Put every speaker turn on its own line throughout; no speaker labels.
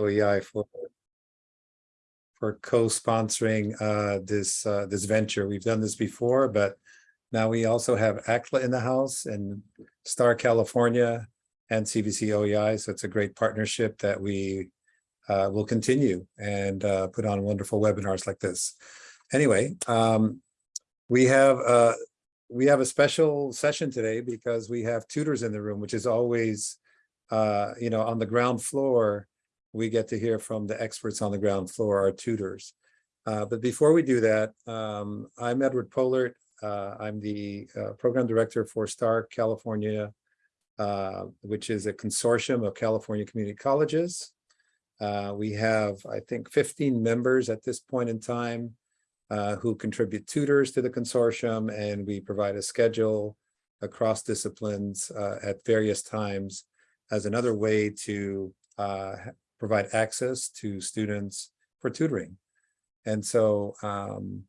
OEI for for co-sponsoring uh, this uh, this venture. We've done this before, but now we also have ACTLA in the house and Star California and CVC OEI. So it's a great partnership that we uh, will continue and uh, put on wonderful webinars like this. Anyway, um, we have uh, we have a special session today because we have tutors in the room, which is always, uh, you know, on the ground floor. We get to hear from the experts on the ground floor, our tutors. Uh, but before we do that, um, I'm Edward Polert. Uh, I'm the uh, program director for STAR California, uh, which is a consortium of California community colleges. Uh, we have, I think, 15 members at this point in time uh, who contribute tutors to the consortium, and we provide a schedule across disciplines at various times as another way to uh, provide access to students for tutoring. And so um,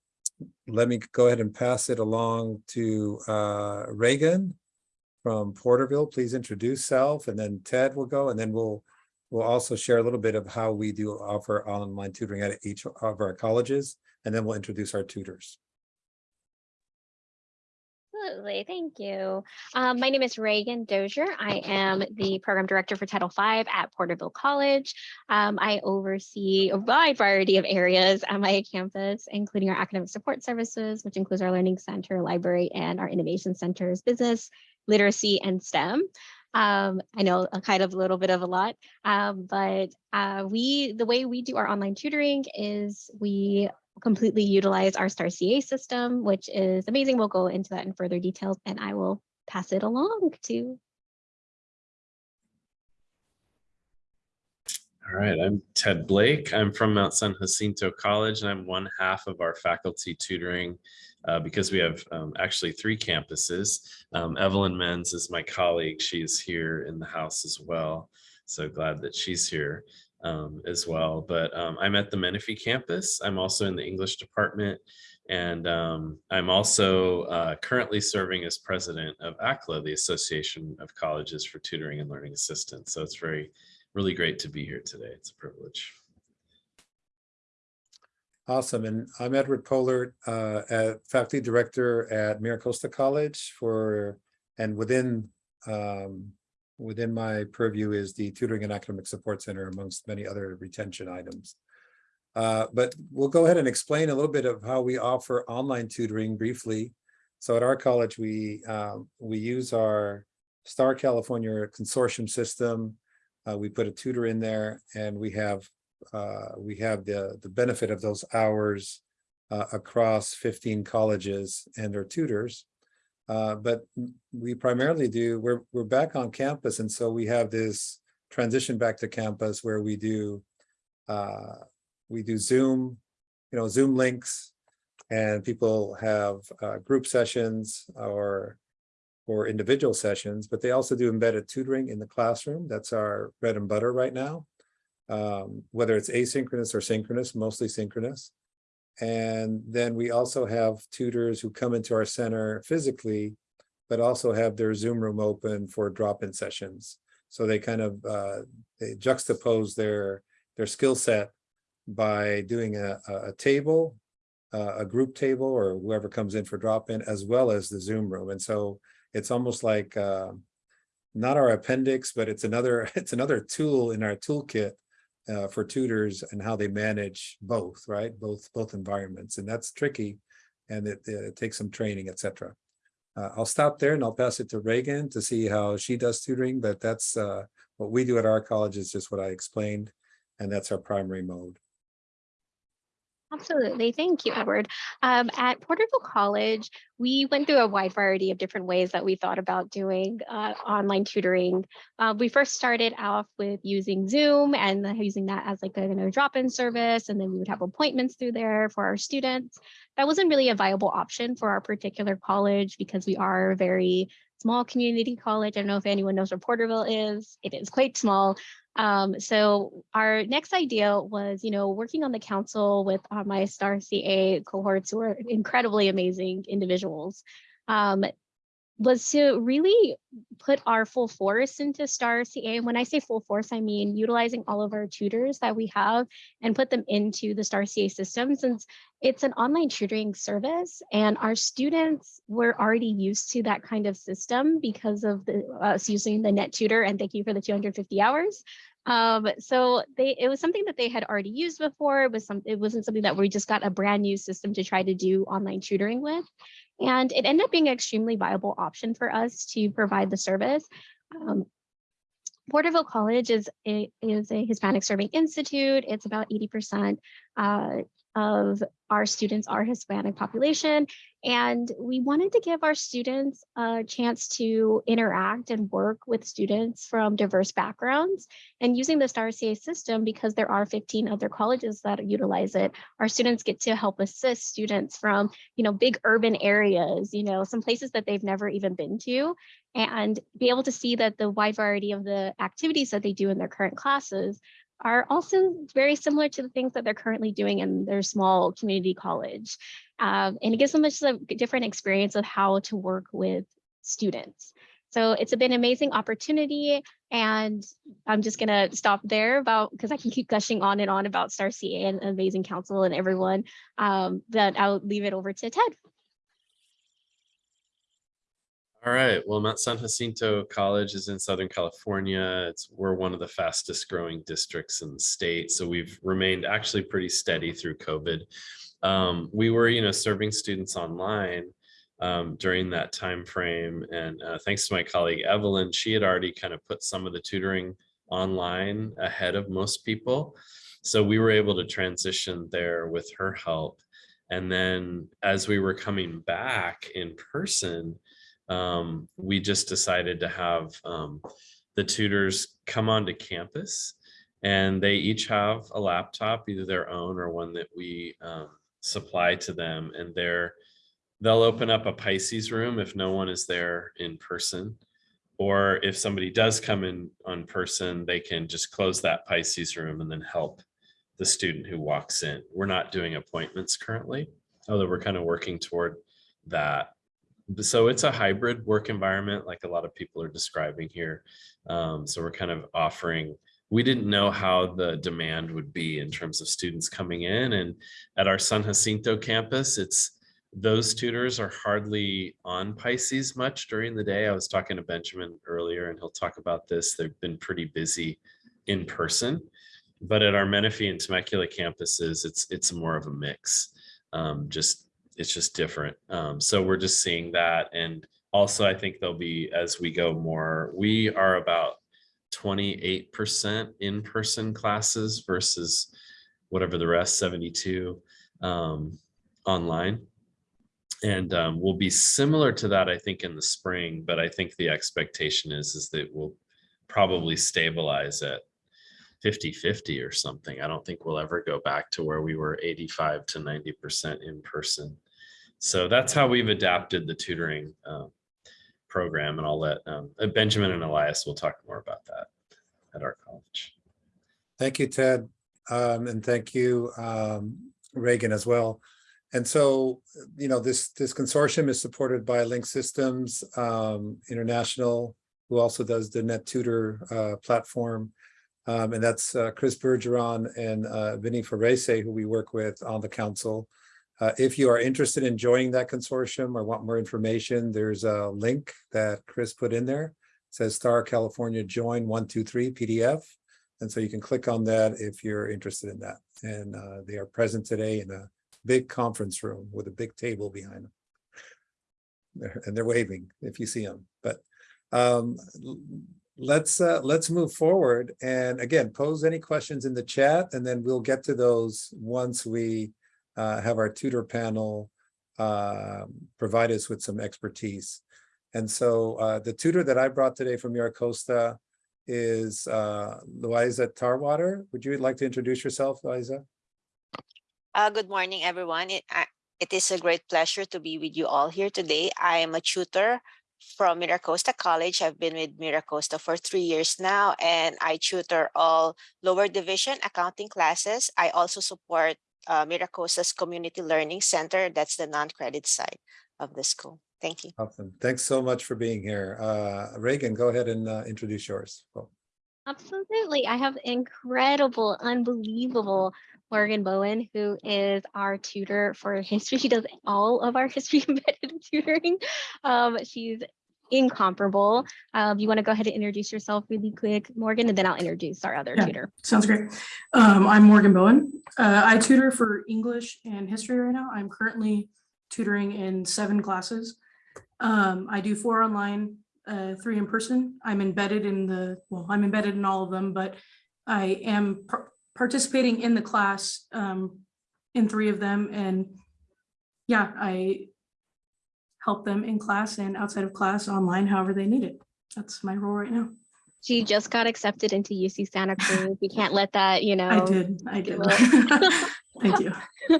let me go ahead and pass it along to uh, Reagan from Porterville. Please introduce self, and then Ted will go, and then we'll we'll also share a little bit of how we do offer online tutoring at each of our colleges and then we'll introduce our tutors.
Absolutely, thank you. Um, my name is Reagan Dozier. I am the program director for Title V at Porterville College. Um, I oversee a wide variety of areas at my campus, including our academic support services, which includes our learning center, library, and our innovation centers, business, literacy, and STEM. Um, I know a kind of a little bit of a lot, um, but uh, we the way we do our online tutoring is we completely utilize our STAR CA system, which is amazing. We'll go into that in further details and I will pass it along to.
All right, I'm Ted Blake. I'm from Mount San Jacinto College and I'm one half of our faculty tutoring uh, because we have um, actually three campuses. Um, Evelyn Menz is my colleague. She's here in the house as well. So glad that she's here um, as well. But um, I'm at the Menifee campus. I'm also in the English department. And um, I'm also uh, currently serving as president of ACTLA, the Association of Colleges for Tutoring and Learning Assistance. So it's very, really great to be here today. It's a privilege.
Awesome. And I'm Edward Pollard, uh, at faculty director at Miracosta College for, and within um, within my purview is the Tutoring and Academic Support Center amongst many other retention items. Uh, but we'll go ahead and explain a little bit of how we offer online tutoring briefly. So at our college, we uh, we use our Star California consortium system. Uh, we put a tutor in there and we have uh, we have the, the benefit of those hours uh, across 15 colleges and their tutors. Uh, but we primarily do, we're, we're back on campus. And so we have this transition back to campus where we do, uh, we do Zoom, you know, Zoom links and people have uh, group sessions or, or individual sessions, but they also do embedded tutoring in the classroom. That's our bread and butter right now. Um, whether it's asynchronous or synchronous, mostly synchronous. And then we also have tutors who come into our center physically, but also have their Zoom room open for drop-in sessions. So they kind of uh, they juxtapose their their skill set by doing a, a table, uh, a group table, or whoever comes in for drop-in, as well as the Zoom room. And so it's almost like uh, not our appendix, but it's another it's another tool in our toolkit uh, for tutors and how they manage both, right? Both both environments, and that's tricky, and it, it takes some training, etc. Uh, I'll stop there and I'll pass it to Reagan to see how she does tutoring, but that's uh, what we do at our college is just what I explained, and that's our primary mode.
Absolutely. Thank you, Edward. Um, at Porterville College, we went through a wide variety of different ways that we thought about doing uh, online tutoring. Uh, we first started off with using Zoom and using that as like a, a drop-in service, and then we would have appointments through there for our students. That wasn't really a viable option for our particular college because we are a very small community college. I don't know if anyone knows where Porterville is. It is quite small. Um, so our next idea was, you know, working on the council with uh, my STAR CA cohorts who are incredibly amazing individuals. Um, was to really put our full force into Star CA. And when I say full force, I mean utilizing all of our tutors that we have and put them into the Star CA system since it's an online tutoring service and our students were already used to that kind of system because of the us using the net tutor and thank you for the 250 hours. Um, so they it was something that they had already used before. It was some it wasn't something that we just got a brand new system to try to do online tutoring with. And it ended up being an extremely viable option for us to provide the service. Um, Porterville College is a, is a Hispanic Serving Institute. It's about 80% uh, of our students are Hispanic population. And we wanted to give our students a chance to interact and work with students from diverse backgrounds. And using the STAR CA system, because there are 15 other colleges that utilize it, our students get to help assist students from, you know, big urban areas, you know, some places that they've never even been to, and be able to see that the wide variety of the activities that they do in their current classes are also very similar to the things that they're currently doing in their small community college. Um, and it gives them just a different experience of how to work with students. So it's been an amazing opportunity and I'm just gonna stop there about because I can keep gushing on and on about Star CA and amazing council and everyone. Um, I'll leave it over to Ted.
All right, well, Mount San Jacinto College is in Southern California. It's, we're one of the fastest growing districts in the state. So we've remained actually pretty steady through COVID. Um, we were, you know, serving students online um, during that time frame. And uh, thanks to my colleague Evelyn, she had already kind of put some of the tutoring online ahead of most people. So we were able to transition there with her help. And then as we were coming back in person, um, we just decided to have um, the tutors come onto campus and they each have a laptop, either their own or one that we um, supply to them. And they're, they'll open up a Pisces room if no one is there in person. Or if somebody does come in on person, they can just close that Pisces room and then help the student who walks in. We're not doing appointments currently, although we're kind of working toward that so it's a hybrid work environment like a lot of people are describing here. Um, so we're kind of offering we didn't know how the demand would be in terms of students coming in and at our san jacinto campus it's those tutors are hardly on pisces much during the day. I was talking to benjamin earlier and he'll talk about this. They've been pretty busy in person but at our menifee and temecula campuses it's it's more of a mix. Um, just it's just different. Um, so we're just seeing that. And also, I think there'll be, as we go more, we are about 28% in-person classes versus whatever the rest, 72 um, online. And um, will be similar to that, I think, in the spring, but I think the expectation is, is that we'll probably stabilize at 50 50 or something. I don't think we'll ever go back to where we were 85 to 90% in person. So that's how we've adapted the tutoring um, program. And I'll let um, uh, Benjamin and Elias will talk more about that at our college.
Thank you, Ted. Um, and thank you, um, Reagan as well. And so, you know, this this consortium is supported by Link Systems um, International, who also does the Net Tutor uh, platform. Um, and that's uh, Chris Bergeron and uh, Vinny Ferrese, who we work with on the council. Uh, if you are interested in joining that consortium or want more information, there's a link that Chris put in there. It says Star California Join 123 PDF. And so you can click on that if you're interested in that. And uh, they are present today in a big conference room with a big table behind them. And they're waving if you see them. But um, let's uh, let's move forward. And again, pose any questions in the chat and then we'll get to those once we uh, have our tutor panel uh, provide us with some expertise. And so uh, the tutor that I brought today from Miracosta is uh, Tarwater. Would you like to introduce yourself, Loiza?
Uh, good morning, everyone. It, it is a great pleasure to be with you all here today. I am a tutor from Miracosta College. I've been with Miracosta for three years now, and I tutor all lower division accounting classes. I also support uh, Miracosta's Community Learning Center. That's the non-credit side of the school. Thank you.
Awesome. Thanks so much for being here. Uh, Reagan, go ahead and uh, introduce yours. Well,
Absolutely. I have incredible, unbelievable Morgan Bowen, who is our tutor for history. She does all of our history embedded tutoring. Um, she's incomparable. Um, you want to go ahead and introduce yourself really quick, Morgan, and then I'll introduce our other
Yeah.
tutor.
Sounds great. Um, I'm Morgan Bowen. Uh, I tutor for English and history right now. I'm currently tutoring in seven classes. Um, I do four online, uh, three in person. I'm embedded in the, well, I'm embedded in all of them, but I am par- participating in the class, um, in three of them. And yeah, I help them in class and outside of class online, however they need it. That's my role right now.
She just got accepted into UC Santa Cruz. We can't let that, you know.
I did, I did. Thank you.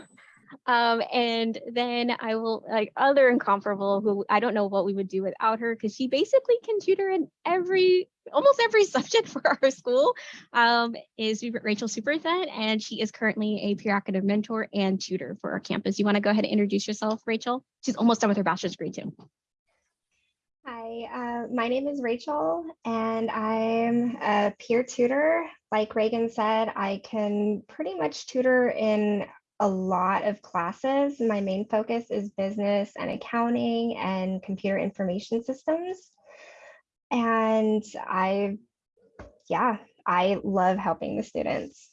Um, and then I will like other incomparable who I don't know what we would do without her because she basically can tutor in every almost every subject for our school. Um, is Rachel Superset, and she is currently a peer academic mentor and tutor for our campus. You want to go ahead and introduce yourself, Rachel? She's almost done with her bachelor's degree too.
Hi, uh, my name is Rachel, and I'm a peer tutor. Like Reagan said, I can pretty much tutor in a lot of classes. My main focus is business and accounting and computer information systems. And I, yeah, I love helping the students.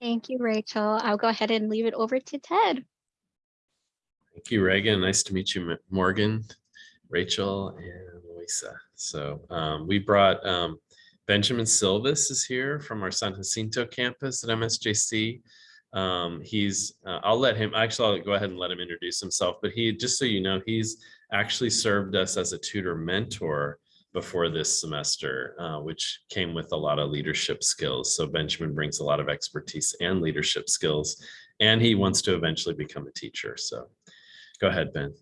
Thank you, Rachel. I'll go ahead and leave it over to Ted.
Thank you, Reagan. Nice to meet you, Morgan, Rachel, and Luisa. So um, we brought um, Benjamin Silvis is here from our San Jacinto campus at MSJC. Um, he's, uh, I'll let him, actually, I'll go ahead and let him introduce himself, but he, just so you know, he's actually served us as a tutor mentor before this semester, uh, which came with a lot of leadership skills. So Benjamin brings a lot of expertise and leadership skills, and he wants to eventually become a teacher. So Go ahead, Ben.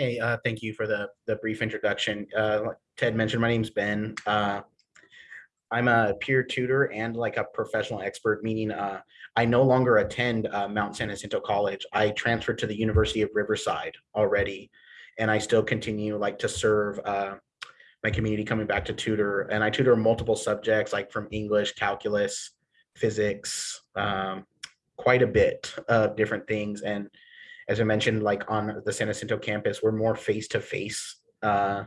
Hey, uh, thank you for the, the brief introduction. Uh, Ted mentioned, my name's Ben. Uh, I'm a peer tutor and like a professional expert, meaning uh, I no longer attend uh, Mount San Jacinto College. I transferred to the University of Riverside already, and I still continue like to serve uh, my community coming back to tutor. And I tutor multiple subjects like from English, calculus, physics, um, quite a bit of different things. And as I mentioned, like on the San Jacinto campus, we're more face to face. Uh,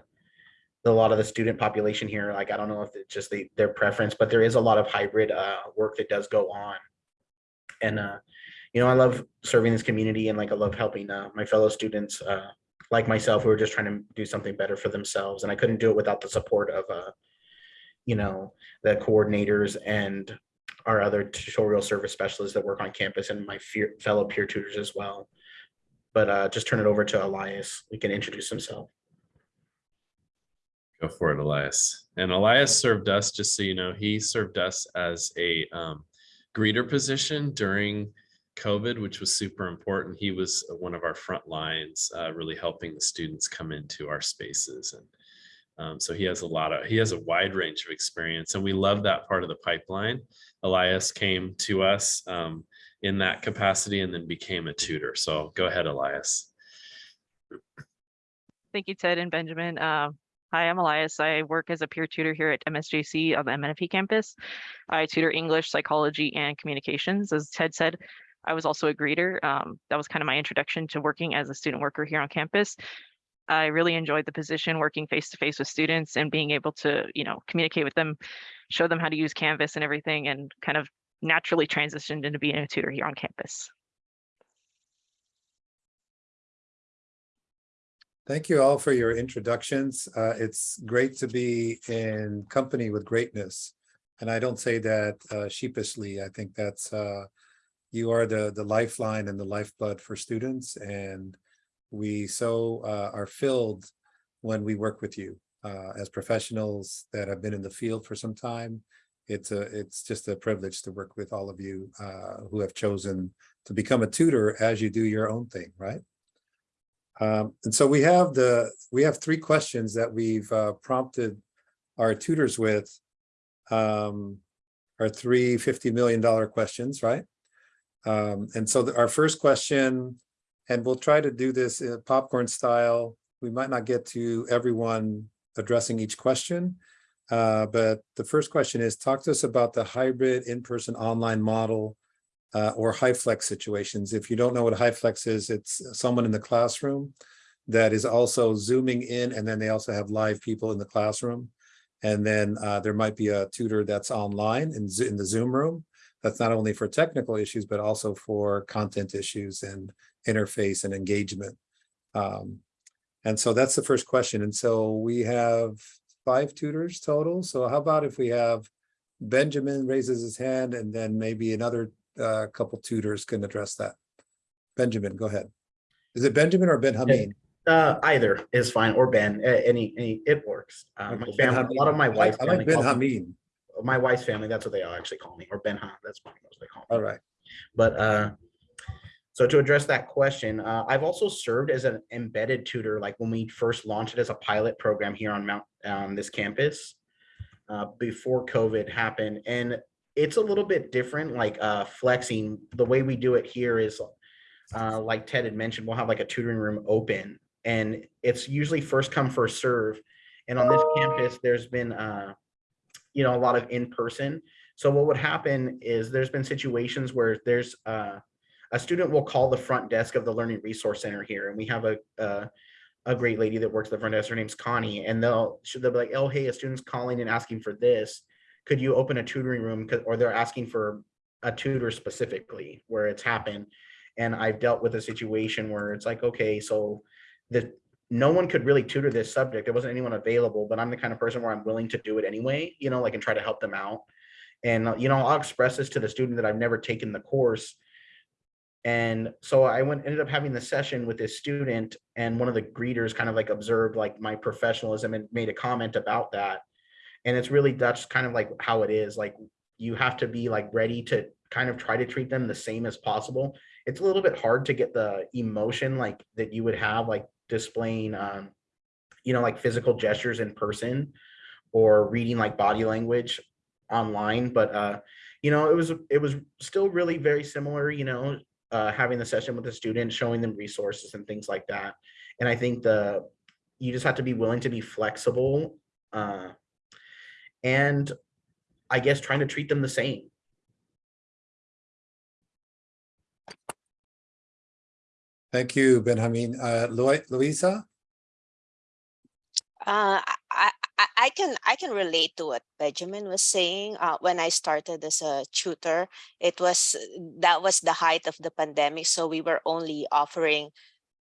a lot of the student population here, like I don't know if it's just the, their preference, but there is a lot of hybrid uh, work that does go on. And uh, you know, I love serving this community and like I love helping uh, my fellow students uh, like myself who are just trying to do something better for themselves. And I couldn't do it without the support of uh, you know, the coordinators and our other tutorial service specialists that work on campus and my fellow peer tutors as well but uh, just turn it over to Elias. We can introduce himself.
Go for it, Elias. And Elias served us, just so you know, he served us as a um, greeter position during COVID, which was super important. He was one of our front lines, uh, really helping the students come into our spaces. And um, so he has a lot of, he has a wide range of experience and we love that part of the pipeline. Elias came to us um, in that capacity and then became a tutor. So go ahead, Elias.
Thank you, Ted and Benjamin. Uh, hi, I'm Elias. I work as a peer tutor here at MSJC on the Menifee campus. I tutor English, psychology, and communications. As Ted said, I was also a greeter. Um, that was kind of my introduction to working as a student worker here on campus. I really enjoyed the position working face to face with students and being able to, you know, communicate with them, show them how to use Canvas and everything, and kind of naturally transitioned into being a tutor here on campus.
Thank you all for your introductions. Uh, it's great to be in company with greatness. And I don't say that uh, sheepishly. I think that's uh, you are the the lifeline and the lifeblood for students. And we so uh, are filled when we work with you uh, as professionals that have been in the field for some time. It's a it's just a privilege to work with all of you uh, who have chosen to become a tutor as you do your own thing, right? Um, and so we have the, we have three questions that we've uh, prompted our tutors with. Um, our three $50 million questions, right? Um, and so the- our first question, and we'll try to do this in popcorn style. We might not get to everyone addressing each question. Uh, but the first question is, talk to us about the hybrid in-person online model uh, or HyFlex situations. If you don't know what HyFlex is, it's someone in the classroom that is also zooming in and then they also have live people in the classroom. And then uh, there might be a tutor that's online in, in the Zoom room. That's not only for technical issues, but also for content issues and interface and engagement. Um, and so that's the first question. And so we have five tutors total. So how about if we have Benjamin raises his hand and then maybe another uh, couple tutors can address that. Benjamin, go ahead. Is it Benjamin or Ben Hameen?
Uh, either is fine, or Ben, any, any, it works. Uh, my family, a lot of my wife's
I
family
like Ben Hameen.
my wife's family, that's what they all actually call me, or Ben Ha, that's what they call me.
All right.
But uh, so to address that question, uh, I've also served as an embedded tutor, like when we first launched it as a pilot program here on Mount, on this campus. Uh, before COVID happened, and it's a little bit different, like uh, flexing, the way we do it here is. Uh, like Ted had mentioned, we'll have like a tutoring room open and it's usually first come, first serve. And on this campus, there's been uh, you know, a lot of in-person. So what would happen is there's been situations where there's uh, a student will call the front desk of the Learning Resource Center here, and we have a a, a great lady that works at the front desk. Her name's Connie, and they'll they'll be like, "Oh, hey, a student's calling and asking for this. Could you open a tutoring room? Or they're asking for a tutor specifically where it's happened. And I've dealt with a situation where it's like, okay, so the no one could really tutor this subject. There wasn't anyone available, but I'm the kind of person where I'm willing to do it anyway, you know, like and try to help them out. And, you know, I'll express this to the student that I've never taken the course. And so I went, ended up having the session with this student and one of the greeters kind of like observed like my professionalism and made a comment about that. And it's really, that's kind of like how it is. Like you have to be like ready to kind of try to treat them the same as possible. It's a little bit hard to get the emotion like that you would have like displaying, um, you know, like physical gestures in person or reading like body language online. But, uh, you know, it was, it was still really very similar, you know, uh, having the session with the student, showing them resources and things like that. And I think the, you just have to be willing to be flexible. Uh, and I guess trying to treat them the same.
Thank you, Benjamin. Uh, Loi- Louisa?
Uh, I, I, can I can relate to what Benjamin was saying. Uh, when I started as a tutor, it was that was the height of the pandemic, so we were only offering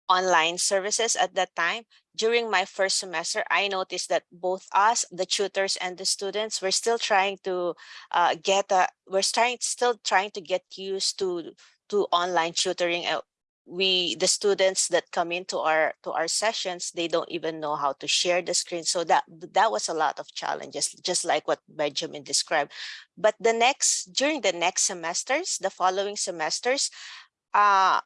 online services at that time. During my first semester, I noticed that both us, the tutors and the students, were still trying to uh, get a, we're trying still trying to get used to to online tutoring. We the students that come into our to our sessions they don't even know how to share the screen. So that that was a lot of challenges just like what benjamin described. But the next during the next semesters the following semesters uh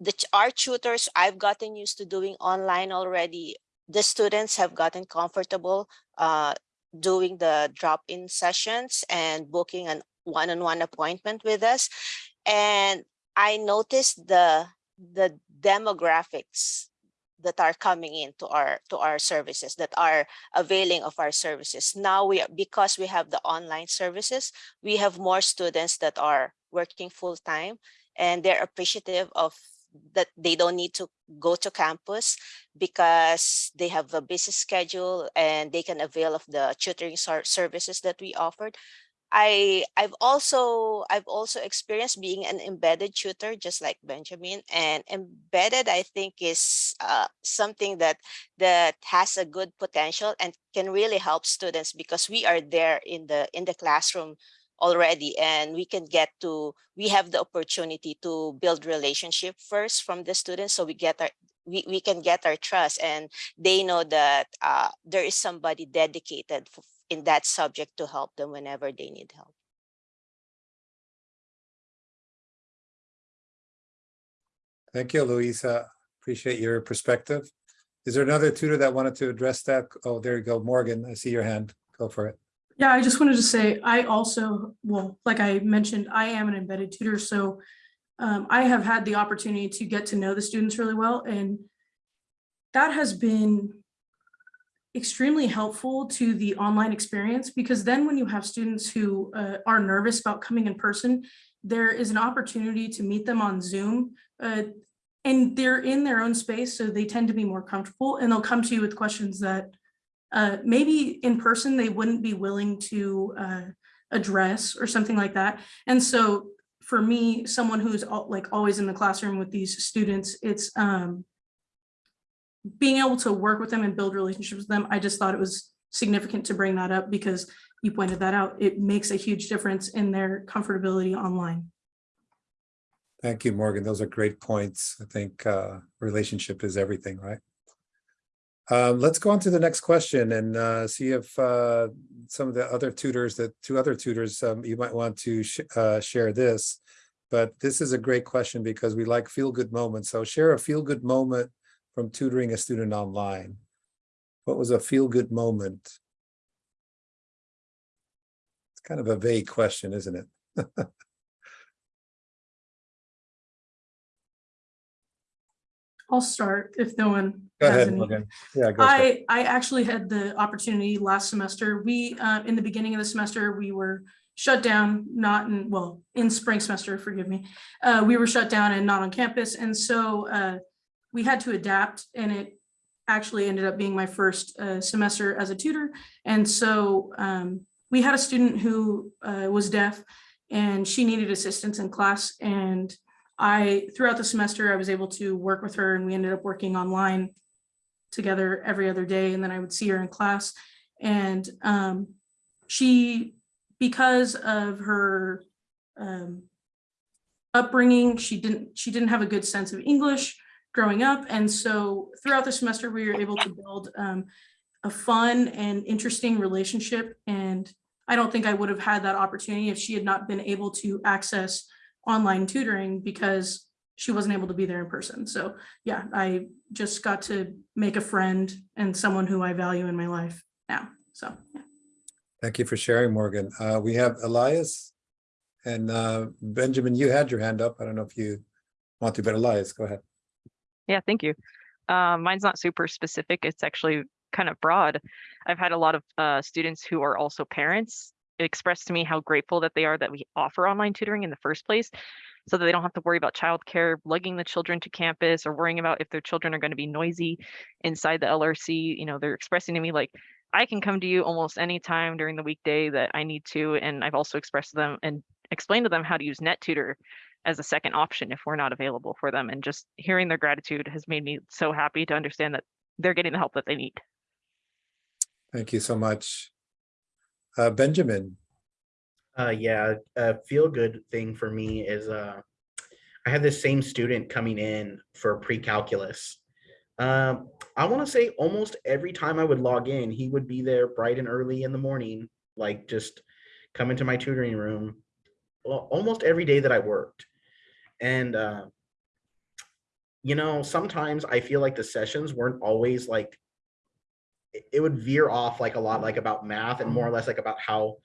the our tutors i've gotten used to doing online already. The students have gotten comfortable uh doing the drop-in sessions and booking an one-on-one appointment with us. And i noticed the the demographics that are coming into our to our services that are availing of our services. Now we because we have the online services we have more students that are working full time and they're appreciative of that they don't need to go to campus because they have a busy schedule and they can avail of the tutoring services that we offered I I've also I've also experienced being an embedded tutor just like Benjamin and embedded I think is uh, something that that has a good potential and can really help students because we are there in the in the classroom already and we can get to we have the opportunity to build relationship first from the students so we get our we, we can get our trust and they know that uh, there is somebody dedicated in that subject to help them whenever they need help.
Thank you, Louisa. Appreciate your perspective. Is there another tutor that wanted to address that? Oh, there you go, Morgan. I see your hand. Go for it.
Yeah, I just wanted to say, I also, well, like I mentioned, I am an embedded tutor, so um, I have had the opportunity to get to know the students really well and that has been extremely helpful to the online experience because then when you have students who uh, are nervous about coming in person, there is an opportunity to meet them on Zoom. uh, and they're in their own space, so they tend to be more comfortable and they'll come to you with questions that uh, maybe in person they wouldn't be willing to uh, address or something like that. And so for me, someone who's like always in the classroom with these students, it's um, being able to work with them and build relationships with them. I just thought it was significant to bring that up because you pointed that out. It makes a huge difference in their comfortability online.
Thank you, Morgan. Those are great points. I think uh, relationship is everything, right? Um, let's go on to the next question and uh, see if uh, some of the other tutors, the two other tutors, um, you might want to sh uh, share this. But this is a great question because we like feel-good moments. So share a feel-good moment from tutoring a student online. What was a feel-good moment? It's kind of a vague question, isn't it?
I'll start if no one
Go
has
ahead. Yeah, go.
I, I actually had the opportunity last semester. We, uh, in the beginning of the semester, we were shut down, not in, well, in spring semester, forgive me. Uh, we were shut down and not on campus. And so, uh, we had to adapt and it actually ended up being my first, uh, semester as a tutor. And so, um, we had a student who, uh, was deaf and she needed assistance in class and I, throughout the semester, I was able to work with her and we ended up working online together every other day and then I would see her in class. And um, she, because of her um, upbringing, she didn't, she didn't have a good sense of English growing up. And so throughout the semester, we were able to build um, a fun and interesting relationship. And I don't think I would have had that opportunity if she had not been able to access online tutoring because she wasn't able to be there in person. So yeah, I just got to make a friend and someone who I value in my life now. So yeah.
Thank you for sharing, Morgan. Uh, we have Elias and uh, Benjamin, you had your hand up. I don't know if you want to, but Elias, go ahead.
Yeah, thank you. Um, mine's not super specific. It's actually kind of broad. I've had a lot of uh, students who are also parents express to me how grateful that they are that we offer online tutoring in the first place so that they don't have to worry about childcare, lugging the children to campus or worrying about if their children are going to be noisy inside the LRC. You know, they're expressing to me like, I can come to you almost any time during the weekday that I need to. And I've also expressed to them and explained to them how to use NetTutor as a second option if we're not available for them. And just hearing their gratitude has made me so happy to understand that they're getting the help that they need.
Thank you so much. Uh, Benjamin,
Uh, yeah, a feel good thing for me is uh, I had this same student coming in for pre-calculus. Um, I want to say almost every time I would log in, he would be there bright and early in the morning, like just come into my tutoring room. Well, almost every day that I worked, and uh, you know, sometimes I feel like the sessions weren't always like it- would veer off like a lot like about math and more or less like about how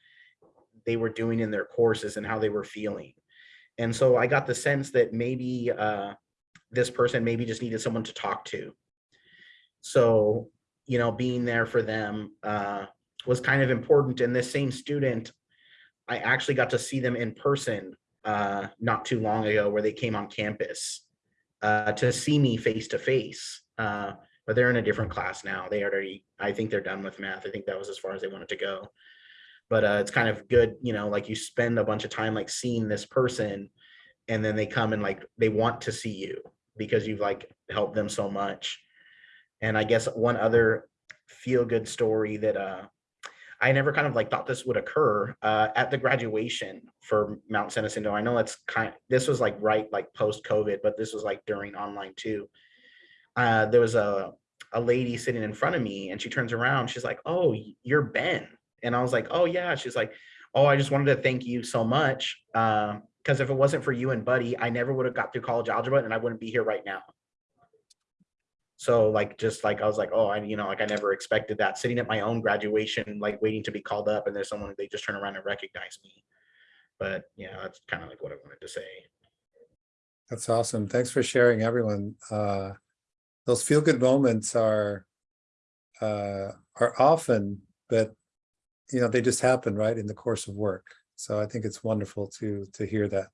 they were doing in their courses and how they were feeling. And so I got the sense that maybe uh, this person maybe just needed someone to talk to. So, you know, being there for them uh, was kind of important. And this same student, I actually got to see them in person uh, not too long ago where they came on campus uh, to see me face to face. Uh, but they're in a different class now. They already, I think they're done with math. I think that was as far as they wanted to go. But uh, it's kind of good, you know, like you spend a bunch of time like seeing this person and then they come and like they want to see you because you've like helped them so much. And I guess one other feel good story that uh I never kind of like thought this would occur uh at the graduation for Mount San Jacinto. I know it's kind this was like right like post COVID, but this was like during online too uh, there was a, a lady sitting in front of me and she turns around, she's like, oh, you're Ben. And I was like, oh yeah. She's like, oh, I just wanted to thank you so much. Uh, Cause if it wasn't for you and Buddy, I never would have got through college algebra and I wouldn't be here right now. So like, just like, I was like, oh, I, you know, like I never expected that sitting at my own graduation, like waiting to be called up and there's someone, they just turn around and recognize me. But yeah, that's kind of like what I wanted to say.
That's awesome. Thanks for sharing, everyone. Uh, those feel-good moments are uh, are often, but you know, they just happen right in the course of work. So I think it's wonderful to to hear that.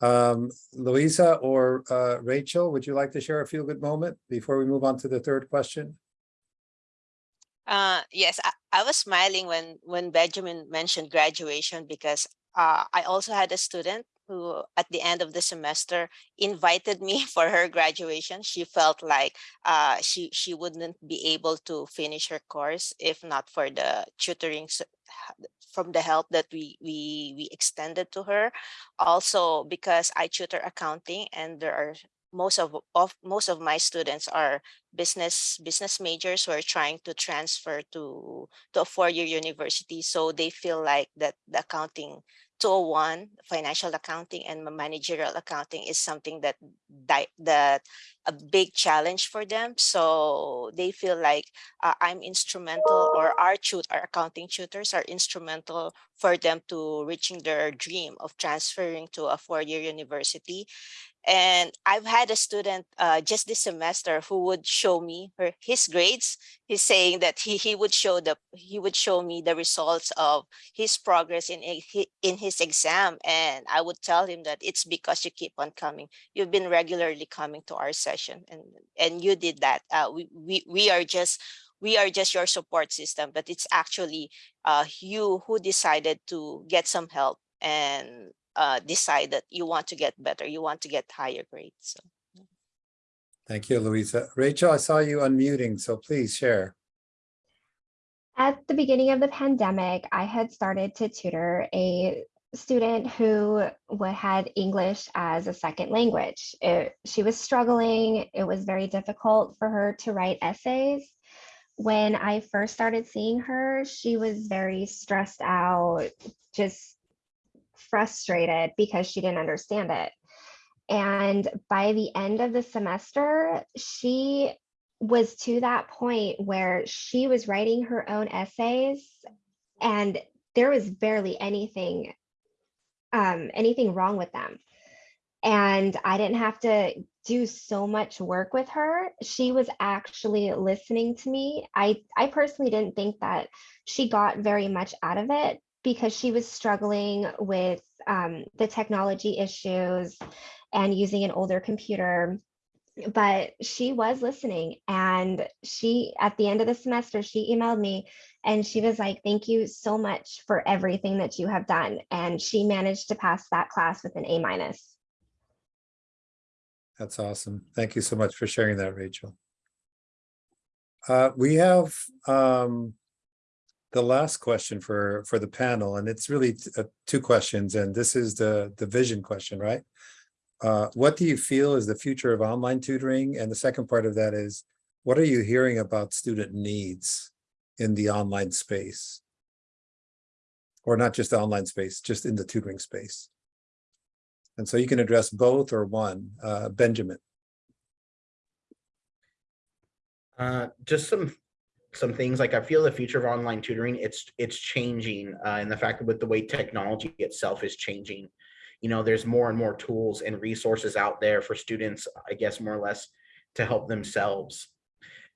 Um, Louisa or uh, Rachel, would you like to share a feel-good moment before we move on to the third question?
Uh, yes, I, I was smiling when when Benjamin mentioned graduation because uh, I also had a student who at the end of the semester invited me for her graduation. She felt like uh, she she wouldn't be able to finish her course if not for the tutoring from the help that we we we extended to her. Also because I tutor accounting and there are most of, of most of my students are business business majors who are trying to transfer to to a four-year university so they feel like that the accounting 201 financial accounting and managerial accounting is something that that a big challenge for them. So they feel like uh, i'm instrumental or our tut our accounting tutors are instrumental for them to reaching their dream of transferring to a four-year university and I've had a student uh, just this semester who would show me her his grades. He's saying that he he would show the he would show me the results of his progress in in his exam, and I would tell him that it's because you keep on coming. You've been regularly coming to our session, and and you did that. Uh, we we we are just we are just your support system, but it's actually uh, you who decided to get some help and uh, decide that you want to get better, you want to get higher grades. So.
Thank you, Louisa. Rachel, I saw you unmuting, so please share.
At the beginning of the pandemic, I had started to tutor a student who had English as a second language. It- she was struggling. It was very difficult for her to write essays. When I first started seeing her, she was very stressed out, just frustrated because she didn't understand it. And by the end of the semester, she was to that point where she was writing her own essays and there was barely anything um, anything wrong with them. And i didn't have to do so much work with her. She was actually listening to me. I i personally didn't think that she got very much out of it because she was struggling with um, the technology issues and using an older computer but she was listening and she at the end of the semester she emailed me and she was like thank you so much for everything that you have done and she managed to pass that class with an a minus
That's awesome. Thank you so much for sharing that, Rachel. Uh, we have um, the last question for for the panel, and it's really uh, two questions, and this is the the vision question, right? Uh, what do you feel is the future of online tutoring? And the second part of that is, what are you hearing about student needs in the online space? Or not just the online space, just in the tutoring space. And so you can address both or one. Uh, Benjamin.
Uh, just some some things like I feel the future of online tutoring it's it's changing uh, and the fact that with the way technology itself is changing, you know, there's more and more tools and resources out there for students, I guess more or less to help themselves.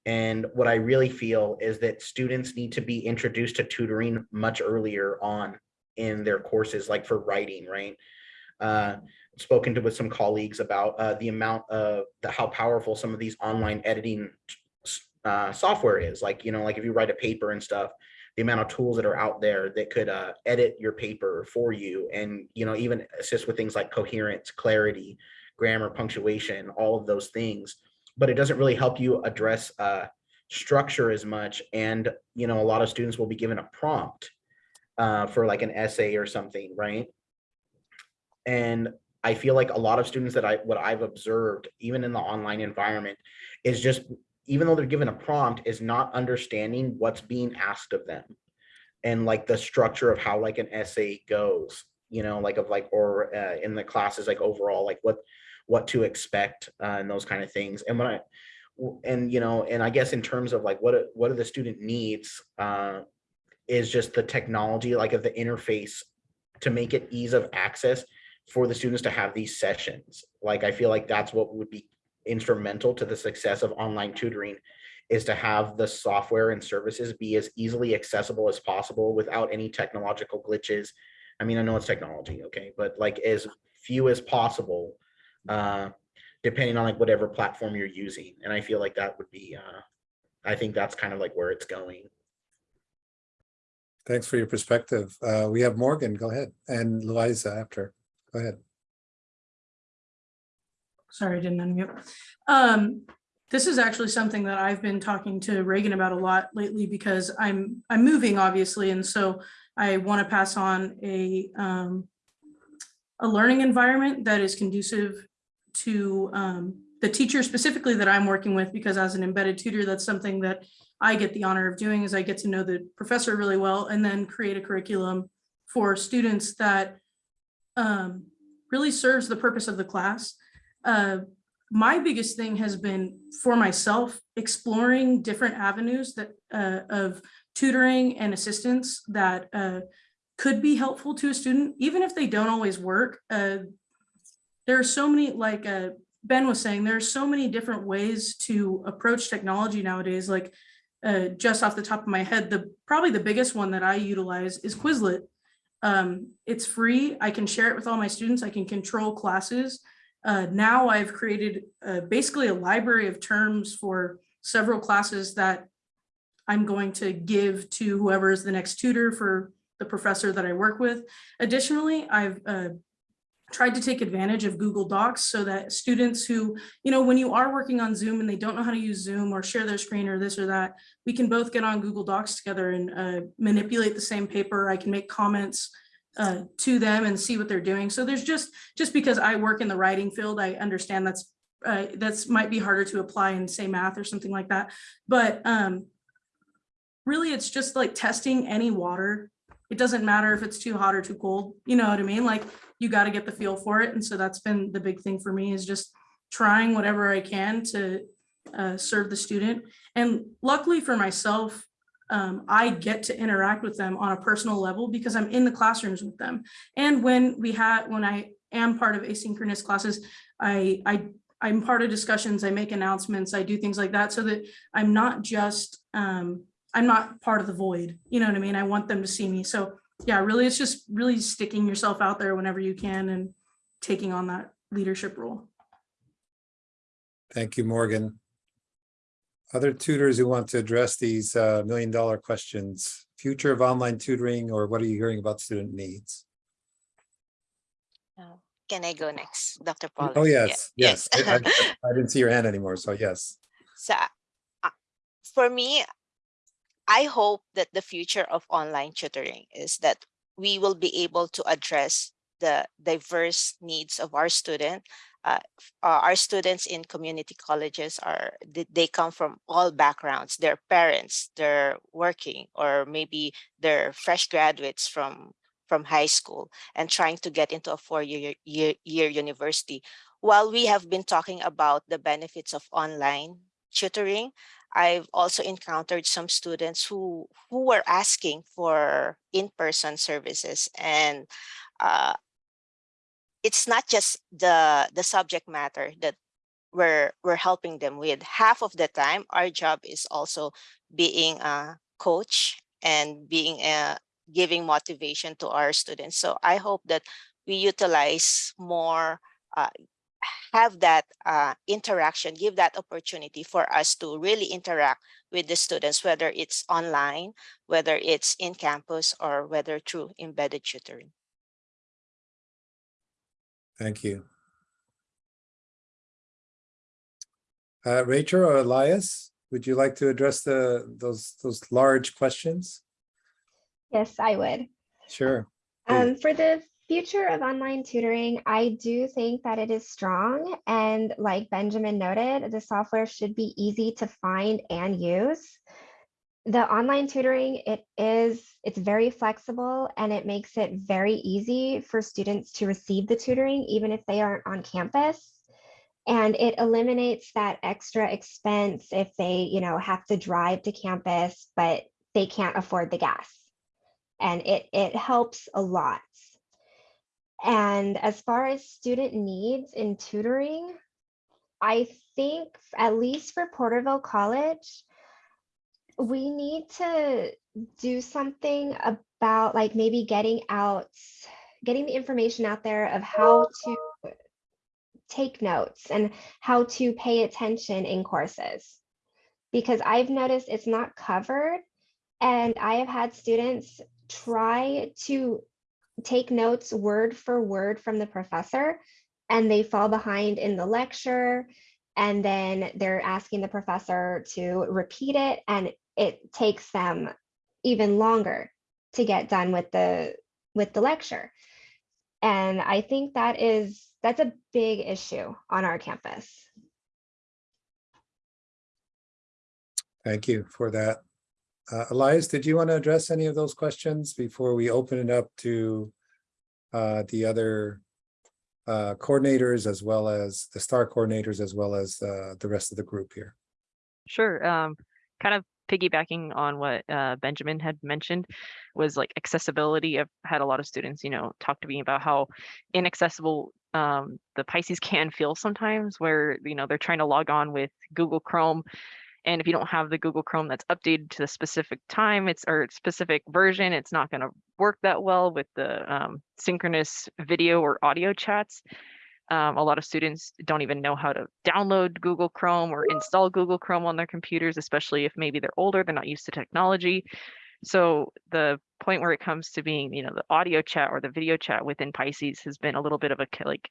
And what I really feel is that students need to be introduced to tutoring much earlier on in their courses, like for writing, right? Uh, spoken to with some colleagues about uh, the amount of the, how powerful some of these online editing uh, software is like you know like if you write a paper and stuff the amount of tools that are out there that could uh, edit your paper for you and you know even assist with things like coherence clarity grammar punctuation all of those things but it doesn't really help you address uh, structure as much and you know a lot of students will be given a prompt uh, for like an essay or something right? And i feel like a lot of students that i what i've observed even in the online environment is just even though they're given a prompt, is not understanding what's being asked of them and like the structure of how like an essay goes, you know, like of like, or uh, in the classes, like overall, like what, what to expect uh, and those kind of things. And when i and you know, and I guess in terms of like what, what are the student needs uh, is just the technology, like of the interface to make it ease of access for the students to have these sessions. Like, I feel like that's what would be instrumental to the success of online tutoring is to have the software and services be as easily accessible as possible without any technological glitches. I mean, I know it's technology, okay, but like as few as possible, uh, depending on like whatever platform you're using. And I feel like that would be, uh, I think that's kind of like where it's going.
Thanks for your perspective. Uh, we have Morgan, go ahead, and Liza after. Go ahead.
Sorry, I didn't unmute. Um, this is actually something that I've been talking to Reagan about a lot lately because I'm, I'm moving obviously, and so I want to pass on a, um, a learning environment that is conducive to, um, the teacher specifically that I'm working with, because as an embedded tutor, that's something that I get the honor of doing is I get to know the professor really well and then create a curriculum for students that um, really serves the purpose of the class. Uh, my biggest thing has been for myself, exploring different avenues that uh, of tutoring and assistance that uh, could be helpful to a student, even if they don't always work. Uh, there are so many, like uh, Ben was saying, there are so many different ways to approach technology nowadays. Like uh, just off the top of my head, the probably the biggest one that I utilize is Quizlet. Um, it's free. I can share it with all my students. I can control classes. Uh, now I've created uh, basically a library of terms for several classes that I'm going to give to whoever is the next tutor for the professor that I work with. Additionally, I've uh, tried to take advantage of Google Docs so that students who, you know, when you are working on Zoom and they don't know how to use Zoom or share their screen or this or that, we can both get on Google Docs together and uh, manipulate the same paper. I can make comments uh, to them and see what they're doing. So there's just, just because I work in the writing field, I understand that's, uh, that's might be harder to apply in say math or something like that. But um, really it's just like testing any water. It doesn't matter if it's too hot or too cold, you know what I mean? Like you got to get the feel for it. And so that's been the big thing for me is just trying whatever I can to uh, serve the student. And luckily for myself, um, I get to interact with them on a personal level because I'm in the classrooms with them. And when we had, when I am part of asynchronous classes, I, I, I'm part of discussions, I make announcements, I do things like that so that I'm not just, um, I'm not part of the void, you know what I mean? I want them to see me. So yeah, really, it's just really sticking yourself out there whenever you can and taking on that leadership role.
Thank you, Morgan. Other tutors who want to address these uh, million dollar questions, future of online tutoring, or what are you hearing about student needs?
Uh, Can I go next, Dr. Paul?
Oh, yes, yes. I I- I didn't see your hand anymore, so yes.
So uh, for me, I hope that the future of online tutoring is that we will be able to address the diverse needs of our student. Uh, uh, our students in community colleges are, they, come from all backgrounds. Their parents, they're working, or maybe they're fresh graduates from from high school and trying to get into a four-year year, year university. While we have been talking about the benefits of online tutoring, I've also encountered some students who who were asking for in-person services and uh, it's not just the the subject matter that we're we're helping them with. Half of the time, our job is also being a coach and being a giving motivation to our students. So I hope that we utilize more uh, have that uh, interaction, give that opportunity for us to really interact with the students, whether it's online, whether it's in campus, or whether through embedded tutoring.
Thank you. Uh, Rachel or Elias, would you like to address the, those, those large questions?
Yes, I would.
Sure.
Um, for the future of online tutoring, I do think that it is strong. And like Benjamin noted, the software should be easy to find and use. The online tutoring, it is, it's very flexible and it makes it very easy for students to receive the tutoring, even if they aren't on campus. And it eliminates that extra expense if they, you know, have to drive to campus, but they can't afford the gas. And it, it helps a lot. And as far as student needs in tutoring, I think at least for Porterville College, we need to do something about like maybe getting out, getting the information out there of how to take notes and how to pay attention in courses. Because I've noticed it's not covered and I have had students try to take notes word for word from the professor and they fall behind in the lecture and then they're asking the professor to repeat it and it takes them even longer to get done with the with the lecture and i think that is that's a big issue on our campus
Thank you for that. Uh, Elias, did you want to address any of those questions before we open it up to uh, the other uh, coordinators as well as the STAR coordinators as well as uh, the rest of the group here?
Sure. Um, kind of piggybacking on what uh, Benjamin had mentioned was like accessibility. I've had a lot of students, you know, talk to me about how inaccessible um, the Pisces can feel sometimes where, you know, they're trying to log on with Google Chrome. And if you don't have the Google Chrome that's updated to the specific time, it's or specific version, it's not going to work that well with the um, synchronous video or audio chats. Um, a lot of students don't even know how to download Google Chrome or install Google Chrome on their computers, especially if maybe they're older, they're not used to technology. So the point where it comes to being, you know, the audio chat or the video chat within Pisces has been a little bit of a like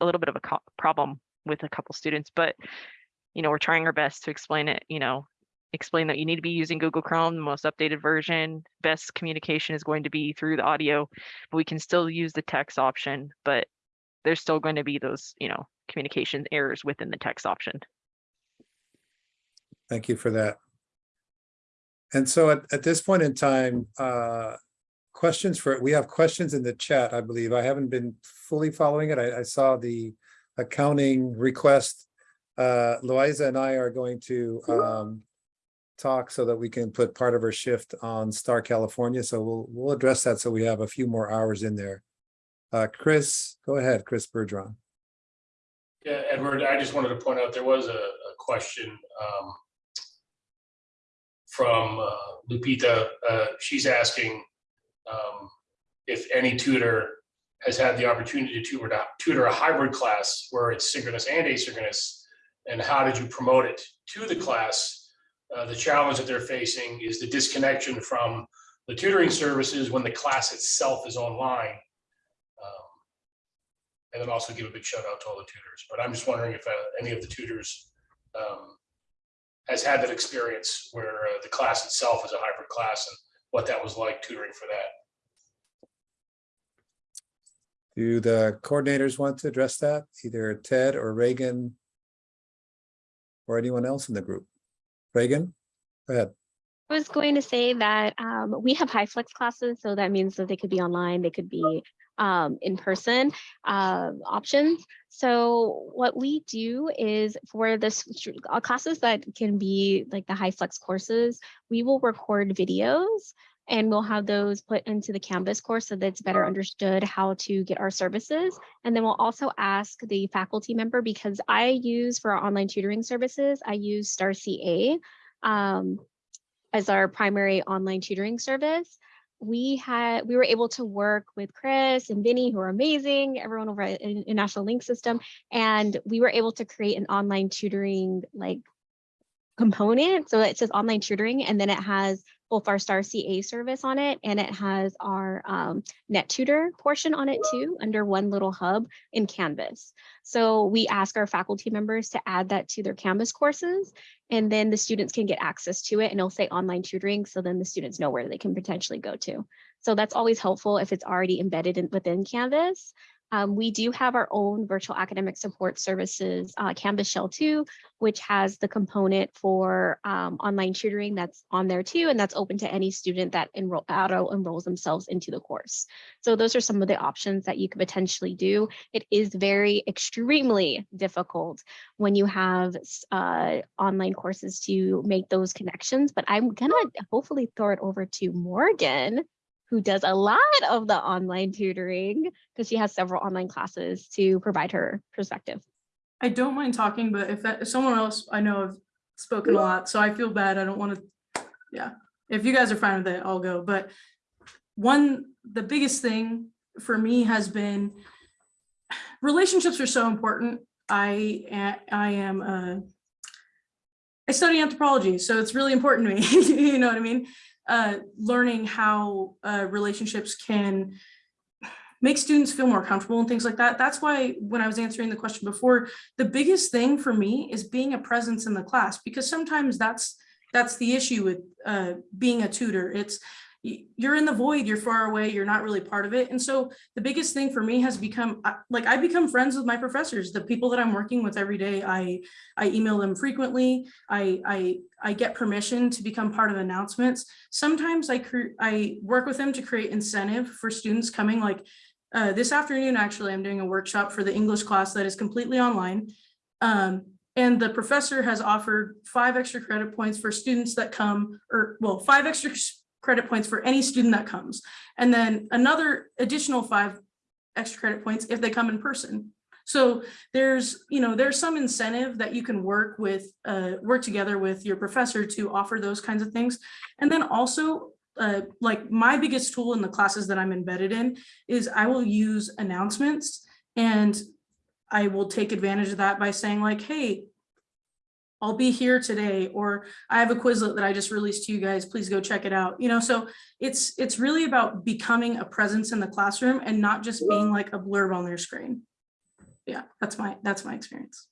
a little bit of a problem with a couple students, but you know, we're trying our best to explain it, you know, explain that you need to be using Google Chrome, the most updated version. Best communication is going to be through the audio, but we can still use the text option, but there's still going to be those, you know, communication errors within the text option.
Thank you for that. And so at, at this point in time, uh, questions for, we have questions in the chat, I believe. I haven't been fully following it. I, I saw the accounting request. Uh, Loiza and I are going to, um, talk so that we can put part of our shift on Star California. So we'll, we'll address that. So we have a few more hours in there. Uh, Chris, go ahead, Chris Bergeron.
Yeah, Edward, I just wanted to point out, there was a, a question um, from uh, Lupita. Uh, She's asking um, if any tutor has had the opportunity to tutor, tutor a hybrid class where it's synchronous and asynchronous, and how did you promote it to the class? Uh, The challenge that they're facing is the disconnection from the tutoring services when the class itself is online. And then also give a big shout out to all the tutors. But I'm just wondering if uh, any of the tutors um, has had that experience where uh, the class itself is a hybrid class and what that was like tutoring for that.
Do the coordinators want to address that? Either Ted or Reagan? Or anyone else in the group? Reagan, go ahead.
I was going to say that um, we have HyFlex classes, so that means that they could be online, they could be um, in person uh, options. So what we do is for this uh, classes that can be like the HyFlex courses, we will record videos and we'll have those put into the Canvas course so that it's better understood how to get our services. And then we'll also ask the faculty member because I use for our online tutoring services, I use StarCA Um, as our primary online tutoring service. We had we were able to work with Chris and Vinny, who are amazing, everyone over at International Link System, and we were able to create an online tutoring like component. So it says online tutoring, and then it has our Star CA service on it, and it has our um, NetTutor portion on it too, under one little hub in Canvas. So we ask our faculty members to add that to their Canvas courses, and then the students can get access to it and it'll say online tutoring. So then the students know where they can potentially go to. So that's always helpful if it's already embedded in, within Canvas. Um, we do have our own virtual academic support services, uh, Canvas Shell 2, which has the component for um, online tutoring that's on there too, and that's open to any student that enroll, auto enrolls themselves into the course. So those are some of the options that you could potentially do. It is very extremely difficult when you have uh, online courses to make those connections, but I'm gonna hopefully throw it over to Morgan who does a lot of the online tutoring because she has several online classes to provide her perspective.
I don't mind talking, but if that, if someone else I know have spoken a lot, so I feel bad. I don't want to, yeah. If you guys are fine with it, I'll go. But one, the biggest thing for me has been relationships are so important. I, I am, uh, I study anthropology, so it's really important to me. You know what I mean? Uh, learning how, uh, relationships can make students feel more comfortable and things like that. That's why when I was answering the question before, the biggest thing for me is being a presence in the class because sometimes that's that's the issue with uh, being a tutor. It's you're in the void, you're far away, you're not really part of it. And so the biggest thing for me has become like I become friends with my professors, the people that I'm working with every day. I I email them frequently. I I I get permission to become part of announcements. Sometimes I I work with them to create incentive for students coming like uh, this afternoon, actually, I'm doing a workshop for the English class that is completely online. Um, and the professor has offered five extra credit points for students that come, or well, five extra credit points for any student that comes. And then another additional five extra credit points if they come in person. So there's, you know, there's some incentive that you can work with, uh, work together with your professor to offer those kinds of things. And then also, uh, like my biggest tool in the classes that I'm embedded in is I will use announcements and I will take advantage of that by saying like, hey, I'll be here today, or I have a Quizlet that I just released to you guys, please go check it out. You know, so it's, it's really about becoming a presence in the classroom and not just being like a blurb on their screen. Yeah, that's my, that's my experience.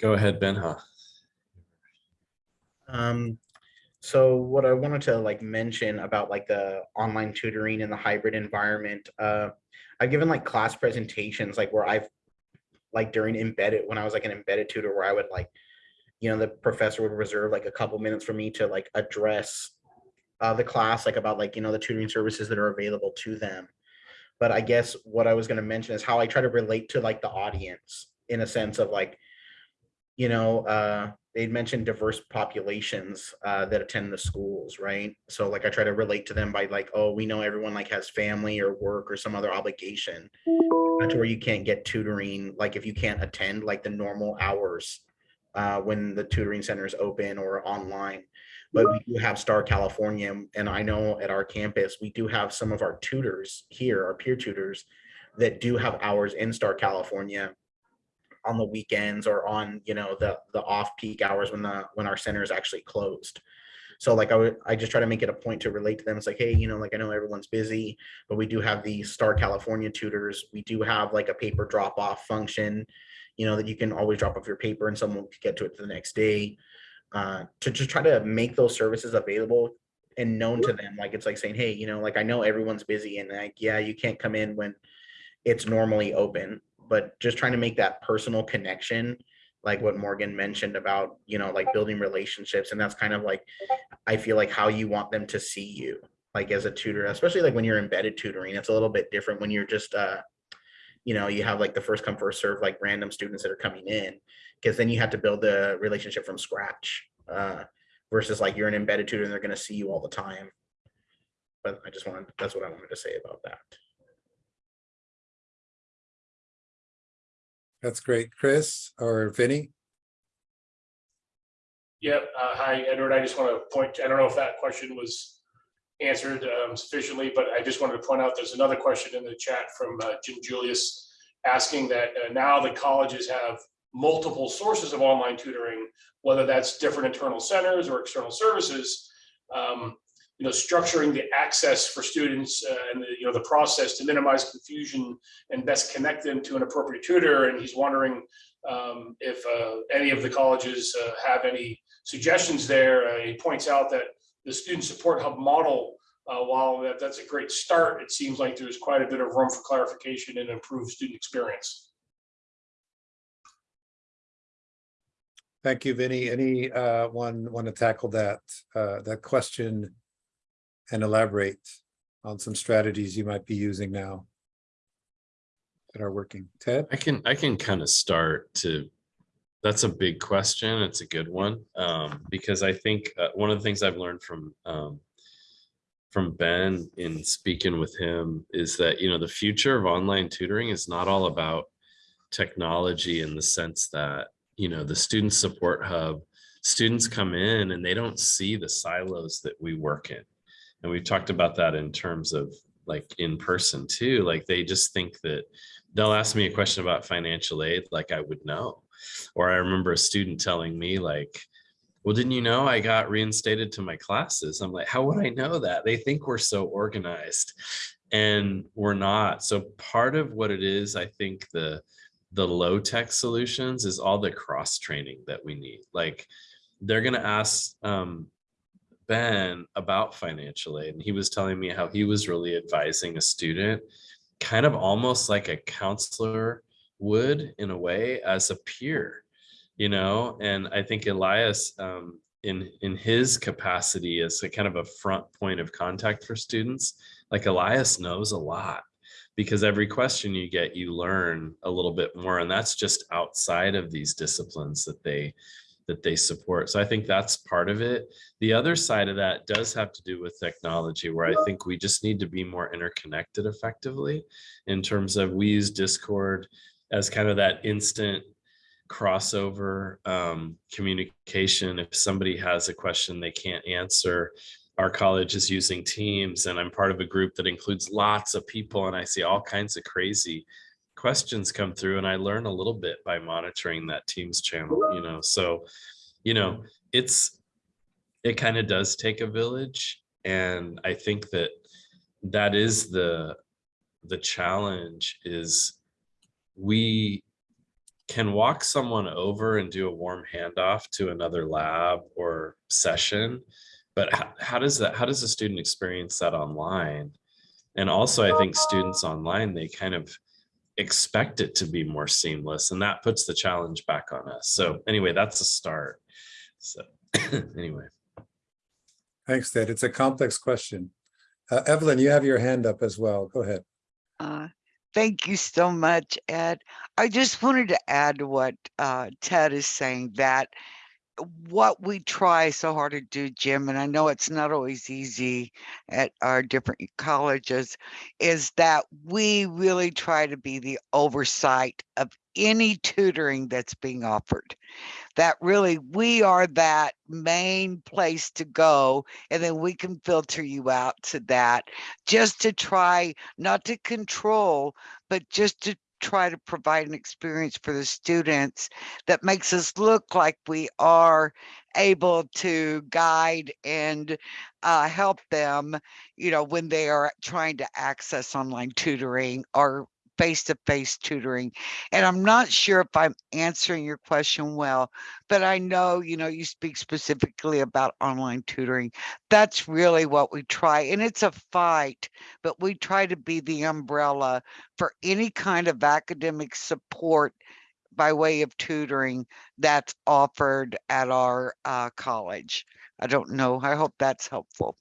Go ahead, Benha.
Um, so what I wanted to like mention about like the online tutoring and the hybrid environment, uh, I've given like class presentations, like where I've like during embedded, when I was like an embedded tutor where I would like, you know, the professor would reserve like a couple minutes for me to like address uh, the class, like about like, you know, the tutoring services that are available to them. But I guess what I was gonna mention is how I try to relate to like the audience in a sense of like, you know, uh, they'd mentioned diverse populations uh, that attend the schools, right? So like I try to relate to them by like, oh, we know everyone like has family or work or some other obligation. That's where you can't get tutoring, like if you can't attend like the normal hours uh, when the tutoring center is open or online. But we do have Star California, and I know at our campus, we do have some of our tutors here, our peer tutors, that do have hours in Star California on the weekends or on you know the the off peak hours when the when our center is actually closed. So like i would i just try to make it a point to relate to them. It's like hey you know like i know everyone's busy but we do have the star california tutors. We do have like a paper drop off function you know that you can always drop off your paper and someone could get to it the next day. Uh to just try to make those services available and known to them. Like it's like saying hey you know like i know everyone's busy and like yeah you can't come in when it's normally open but just trying to make that personal connection like what morgan mentioned about you know like building relationships and that's kind of like i feel like how you want them to see you like as a tutor especially like when you're embedded tutoring it's a little bit different when you're just uh you know you have like the first come first serve like random students that are coming in because then you have to build the relationship from scratch uh versus like you're an embedded tutor and they're going to see you all the time. But i just wanted that's what i wanted to say about that
That's great. Chris or Vinny?
Yeah, uh, hi, Edward. I just want to point, I don't know if that question was answered um, sufficiently, but I just wanted to point out, there's another question in the chat from uh, Jim Julius asking that uh, now the colleges have multiple sources of online tutoring, whether that's different internal centers or external services. um, You know, structuring the access for students uh, and, the, you know, the process to minimize confusion and best connect them to an appropriate tutor. And he's wondering um, if uh, any of the colleges uh, have any suggestions there. Uh, He points out that the student support hub model, uh, while that, that's a great start, it seems like there's quite a bit of room for clarification and improved student experience.
Thank you, Vinny. Anyone uh want to tackle that that question and elaborate on some strategies you might be using now that are working? Ted?
I can I can kind of start to That's a big question. It's a good one. Um, because I think uh, one of the things I've learned from um, from Ben in speaking with him is that, you know, the future of online tutoring is not all about technology in the sense that, you know, the student support hub, students come in and they don't see the silos that we work in. And we've talked about that in terms of like in person too. Like they just think that they'll ask me a question about financial aid, like I would know. Or I remember a student telling me like, well, didn't you know I got reinstated to my classes? I'm like, how would I know that? They think we're so organized and we're not. So part of what it is, I think the the low tech solutions is all the cross training that we need. Like they're gonna ask um, Ben about financial aid, and he was telling me how he was really advising a student, kind of almost like a counselor would in a way as a peer you know? And i think elias um, in in his capacity as a kind of a front point of contact for students like elias knows a lot because every question you get you learn a little bit more and that's just outside of these disciplines that they that they support so i think that's part of it the other side of that does have to do with technology where i think we just need to be more interconnected effectively in terms of we use discord as kind of that instant crossover um, communication. If somebody has a question they can't answer, our college is using Teams, and I'm part of a group that includes lots of people, and I see all kinds of crazy questions come through, and I learn a little bit by monitoring that Teams channel. You know, so you know, it's it kind of does take a village, and I think that that is the the challenge is we can walk someone over and do a warm handoff to another lab or session but how, how does that how does a student experience that online and also i think students online they kind of expect it to be more seamless and that puts the challenge back on us so anyway that's a start so anyway
Thanks, Ted. It's a complex question. Uh, Evelyn, you have your hand up as well. Go ahead.
Uh, Thank you so much, Ed. I just wanted to add to what uh, Ted is saying that what we try so hard to do, Jim, and I know it's not always easy at our different colleges, is that we really try to be the oversight of any tutoring that's being offered. That really we are that main place to go, and then we can filter you out to that just to try not to control, but just to try to provide an experience for the students that makes us look like we are able to guide and uh, help them, you know, when they are trying to access online tutoring or face-to-face tutoring. And I'm not sure if I'm answering your question well, but I know, you know, you speak specifically about online tutoring. That's really what we try. And it's a fight, but we try to be the umbrella for any kind of academic support by way of tutoring that's offered at our uh, college. I don't know. I hope that's helpful.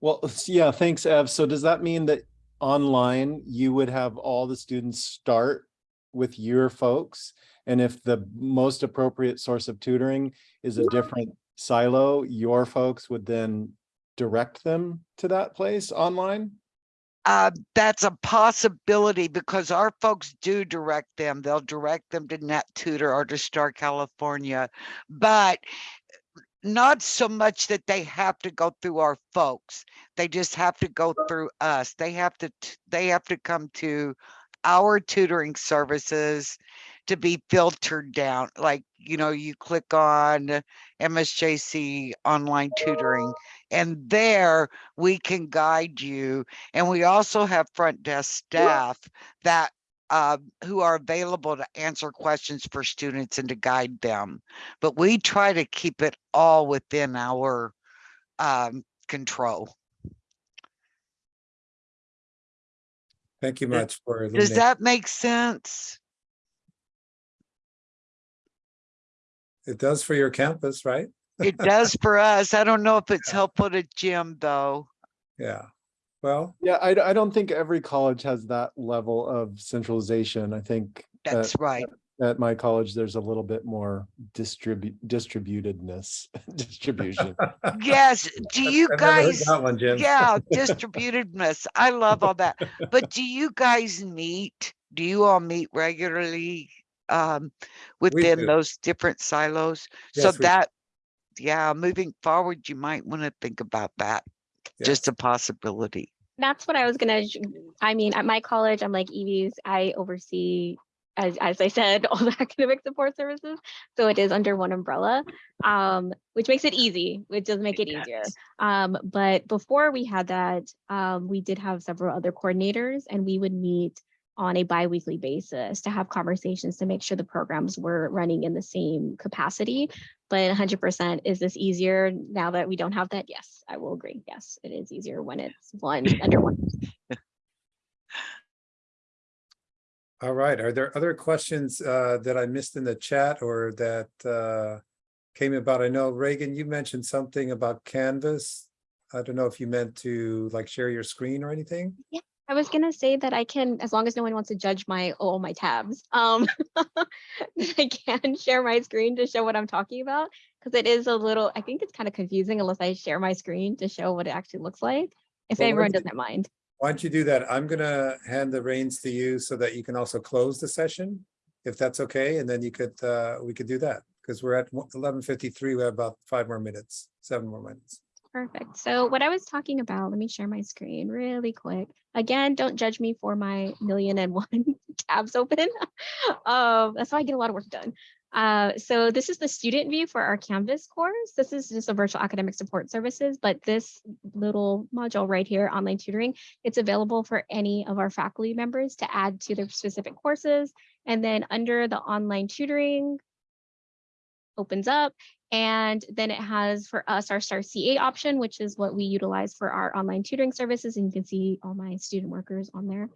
Well, yeah, thanks, Ev. So does that mean that online you would have all the students start with your folks? And if the most appropriate source of tutoring is a different silo, your folks would then direct them to that place online?
Uh, that's a possibility because our folks do direct them. They'll direct them to Net Tutor or to Star California, but not so much that they have to go through our folks. They just have to go through us. They have to, they have to come to our tutoring services to be filtered down. Like, you know, you click on MSJC online tutoring and there we can guide you. And we also have front desk staff that uh, who are available to answer questions for students and to guide them. But we try to keep it all within our um, control.
Thank you much for.
Does that make sense?
It does for your campus, right?
It does for us. I don't know if it's helpful to Jim, though.
Yeah. Well,
Yeah, I, I don't think every college has that level of centralization. I think
That's right.
At my college, there's a little bit more distribute, distributedness, distribution.
Yes, do you
I've
guys,
That one, Jim.
yeah, distributedness. I love all that. But do you guys meet? Do you all meet regularly? Um, within those different silos? So
Yes, we-
that, yeah, moving forward, you might want to think about that. Just a possibility.
That's what I was gonna, I mean, at my college, I'm like Evie's, I oversee, as, as I said, all the academic support services. So it is under one umbrella, um, which makes it easy, which does make it easier. Um, but before we had that, um, we did have several other coordinators and we would meet on a bi-weekly basis to have conversations to make sure the programs were running in the same capacity. But hundred percent, is this easier now that we don't have that? Yes, I will agree. Yes, it is easier when it's one under one.
All right, are there other questions uh that I missed in the chat or that uh came about? I know Reagan, you mentioned something about Canvas. I don't know if you meant to like share your screen or anything.
I was gonna say that I can, as long as no one wants to judge my, all my tabs, um, I can share my screen to show what I'm talking about. Cause it is a little, I think it's kind of confusing unless I share my screen to show what it actually looks like. If
Well,
everyone doesn't mind.
Why don't you do that? I'm gonna hand the reins to you so that you can also close the session. If that's okay, and then you could, uh, we could do that, because we're at eleven fifty-three, we have about five more minutes, seven more minutes.
Perfect. So what I was talking about, let me share my screen really quick. Again, don't judge me for my million and one tabs open. Um, that's how I get a lot of work done. Uh, so this is the student view for our Canvas course. This is just a virtual academic support services, but this little module right here, online tutoring, it's available for any of our faculty members to add to their specific courses. And then under the online tutoring, opens up and then it has for us our star CA option, which is what we utilize for our online tutoring services. And you can see all my student workers on there.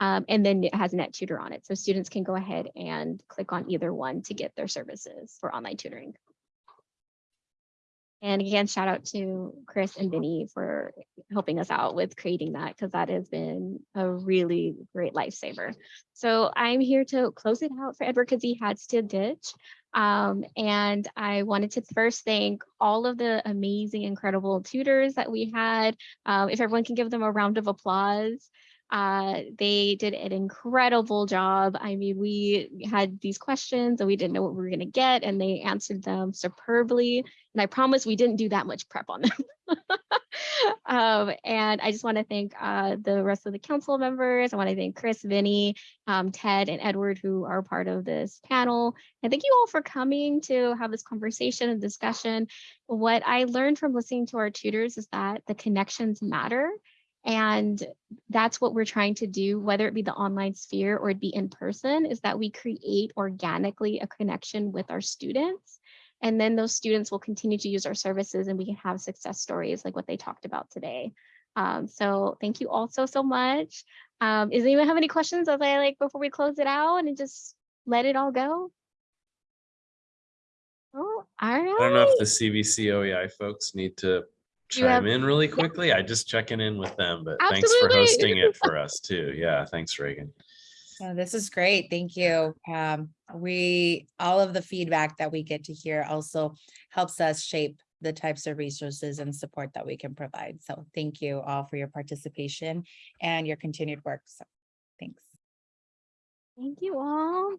Um, and then it has net tutor on it. So students can go ahead and click on either one to get their services for online tutoring. And again, shout out to Chris and Vinny for helping us out with creating that because that has been a really great lifesaver. So I'm here to close it out for Edward because he has to ditch. Um, and I wanted to first thank all of the amazing, incredible tutors that we had. Um, if everyone can give them a round of applause. Uh, they did an incredible job. I mean, we had these questions and we didn't know what we were going to get, and they answered them superbly. And I promise we didn't do that much prep on them. um, and I just want to thank uh, the rest of the council members. I want to thank Chris, Vinny, um, Ted, and Edward, who are part of this panel. And thank you all for coming to have this conversation and discussion. What I learned from listening to our tutors is that the connections matter. And that's what we're trying to do, whether it be the online sphere or it be in person, is that we create organically a connection with our students. And then those students will continue to use our services and we can have success stories like what they talked about today. Um, so thank you all so, so much. Um, does anyone have any questions as I like before we close it out and just let it all go? Oh, all right.
I don't know if the CVC OEI folks need to
You have-
chime in really quickly. I just checking in with them, but thanks for hosting it for us too. Yeah, thanks, Reagan.
Oh, this is great. Thank you. Um, we, all of the feedback that we get to hear also helps us shape the types of resources and support that we can provide. So thank you all for your participation and your continued work. So thanks.
Thank you all.